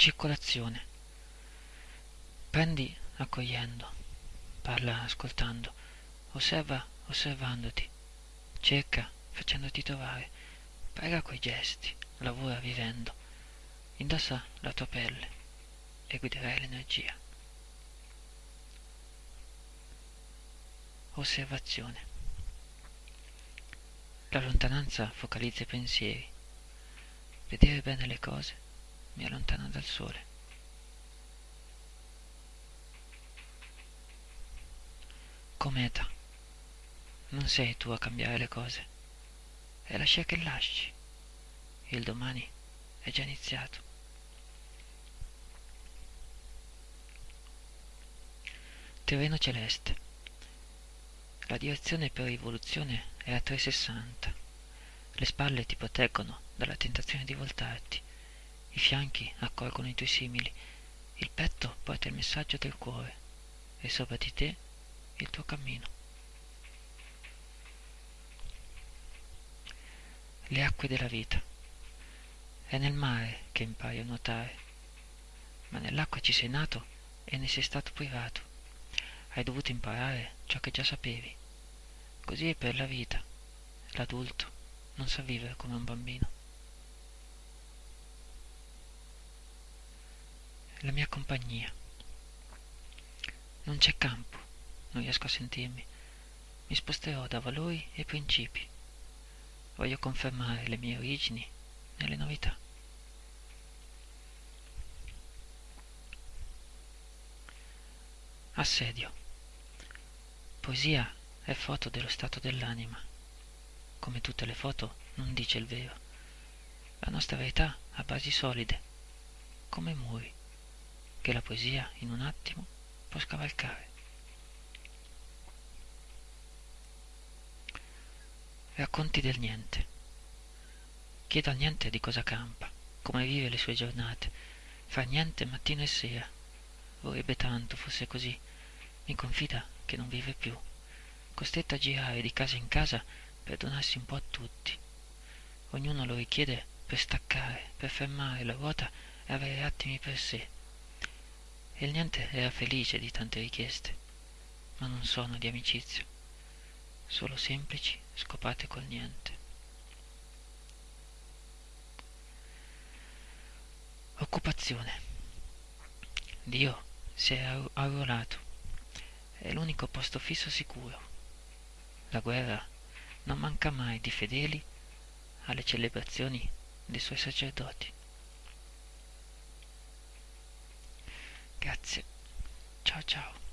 Circolazione. Prendi accogliendo, parla ascoltando, osserva osservandoti, cerca facendoti trovare, prega coi gesti, lavora vivendo, indossa la tua pelle e guiderai l'energia. Osservazione. La lontananza focalizza i pensieri. Vedere bene le cose mi allontana dal sole. Cometa. Non sei tu a cambiare le cose. È lascia che lasci. Il domani è già iniziato. Terreno celeste. La direzione per rivoluzione è a 360. Le spalle ti proteggono dalla tentazione di voltarti. I fianchi accolgono i tuoi simili. Il petto porta il messaggio del cuore e sopra di te il tuo cammino. Le acque della vita. È nel mare che impari a nuotare, ma nell'acqua ci sei nato e ne sei stato privato. Hai dovuto imparare ciò che già sapevi. Così è per la vita. L'adulto non sa vivere come un bambino. La mia compagnia. Non c'è campo, non riesco a sentirmi. Mi sposterò da valori e principi. Voglio confermare le mie origini nelle novità. Assedio. Poesia è foto dello stato dell'anima. Come tutte le foto non dice il vero. La nostra verità ha basi solide, come muri, che la poesia in un attimo può scavalcare. Racconti del niente. Chiedo al niente di cosa campa, come vive le sue giornate. Fa niente mattino e sera. Vorrebbe tanto fosse così. Mi confida che non vive più, costretto a girare di casa in casa per donarsi un po' a tutti. Ognuno lo richiede per staccare, per fermare la ruota e avere attimi per sé. E il niente era felice di tante richieste, ma non sono di amicizia, solo semplici scopate col niente. Occupazione. Dio si è arruolato. È l'unico posto fisso sicuro. La guerra non manca mai di fedeli alle celebrazioni dei suoi sacerdoti. 日。チャオチャオ。